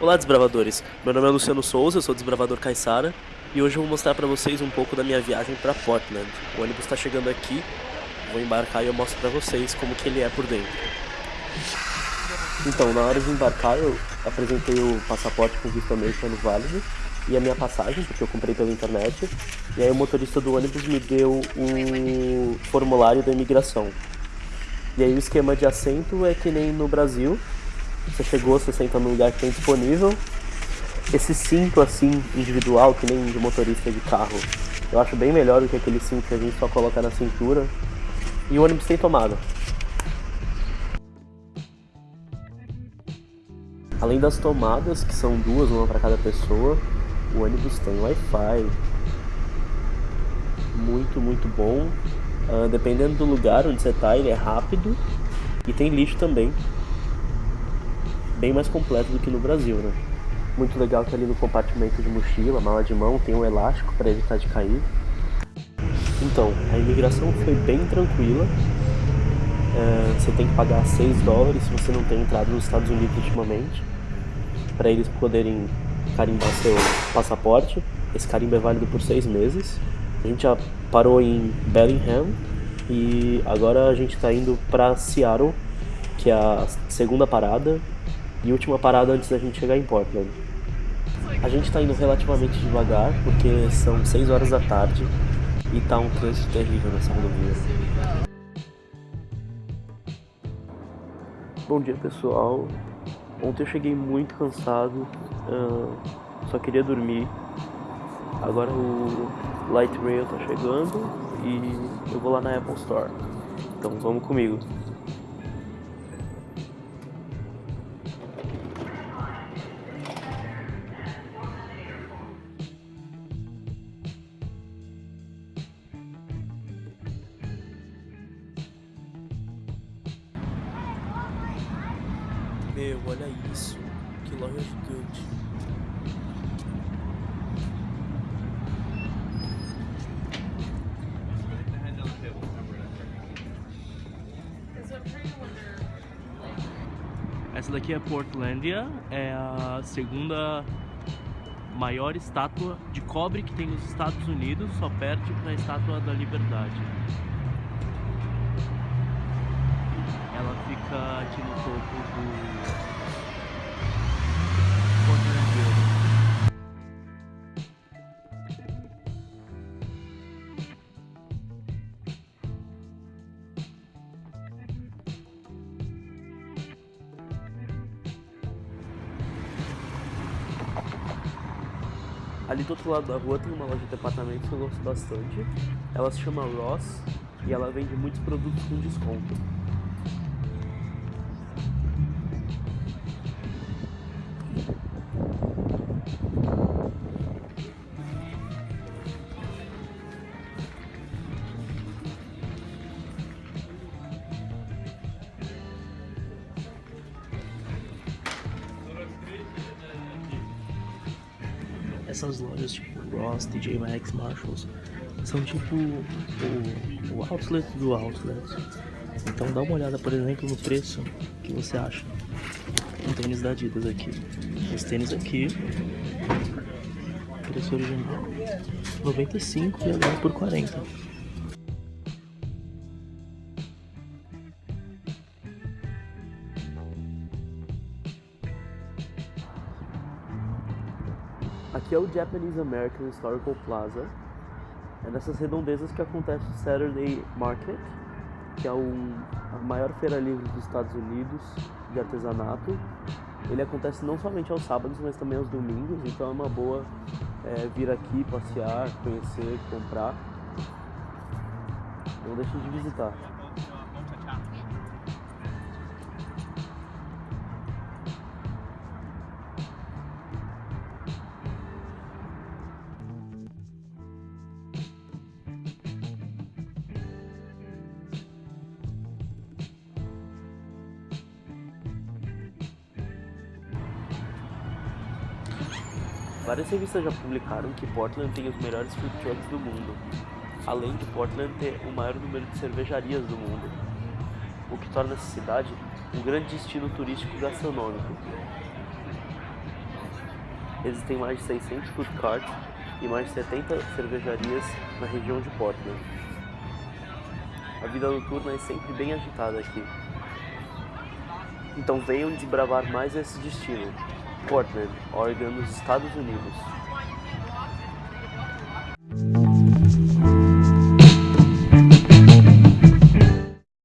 Olá desbravadores, meu nome é Luciano Souza, eu sou desbravador Caissara e hoje eu vou mostrar pra vocês um pouco da minha viagem pra Portland. O ônibus está chegando aqui, vou embarcar e eu mostro pra vocês como que ele é por dentro. Então, na hora de embarcar eu apresentei o passaporte com visto americano válido e a minha passagem, porque eu comprei pela internet, e aí o motorista do ônibus me deu o formulário da imigração. E aí o esquema de assento é que nem no Brasil, você chegou, você senta no lugar que tem disponível. Esse cinto assim, individual, que nem de motorista de carro, eu acho bem melhor do que aquele cinto que a gente só coloca na cintura. E o ônibus tem tomada. Além das tomadas, que são duas, uma para cada pessoa, o ônibus tem Wi-Fi. Muito, muito bom. Uh, dependendo do lugar onde você está, ele é rápido. E tem lixo também bem mais completo do que no Brasil, né? Muito legal que ali no compartimento de mochila, mala de mão, tem um elástico para evitar de cair. Então, a imigração foi bem tranquila. É, você tem que pagar 6 dólares se você não tem entrado nos Estados Unidos ultimamente, para eles poderem carimbar seu passaporte. Esse carimbo é válido por 6 meses. A gente já parou em Bellingham e agora a gente está indo para Seattle, que é a segunda parada, e última parada antes da gente chegar em Portland. A gente está indo relativamente devagar, porque são 6 horas da tarde e tá um trânsito terrível nessa rodovia. Bom dia pessoal, ontem eu cheguei muito cansado, uh, só queria dormir. Agora o Light Rail tá chegando e eu vou lá na Apple Store. Então vamos comigo. Meu, olha isso. Que loja gigante. Essa daqui é Portlandia, é a segunda maior estátua de cobre que tem nos Estados Unidos, só perde para a Estátua da Liberdade. Ela fica aqui no topo do Porto Ali do outro lado da rua tem uma loja de departamentos que eu gosto bastante. Ela se chama Ross e ela vende muitos produtos com desconto. Essas lojas tipo Ross, TJ Maxx, Marshalls são tipo o, o outlet do outlet. Então dá uma olhada, por exemplo, no preço que você acha. Um tênis da Adidas aqui. Esse tênis aqui, preço original 95 e agora por 40. Aqui é o Japanese American Historical Plaza. É nessas redondezas que acontece o Saturday Market, que é um, a maior feira livre dos Estados Unidos de artesanato. Ele acontece não somente aos sábados, mas também aos domingos, então é uma boa é, vir aqui, passear, conhecer, comprar. Não deixe de visitar. Várias revistas já publicaram que Portland tem os melhores food trucks do mundo, além de Portland ter o maior número de cervejarias do mundo, o que torna essa cidade um grande destino turístico gastronômico. Existem mais de 600 food carts e mais de 70 cervejarias na região de Portland. A vida noturna é sempre bem agitada aqui. Então venham desbravar mais esse destino. Portland, Oregon, nos Estados Unidos.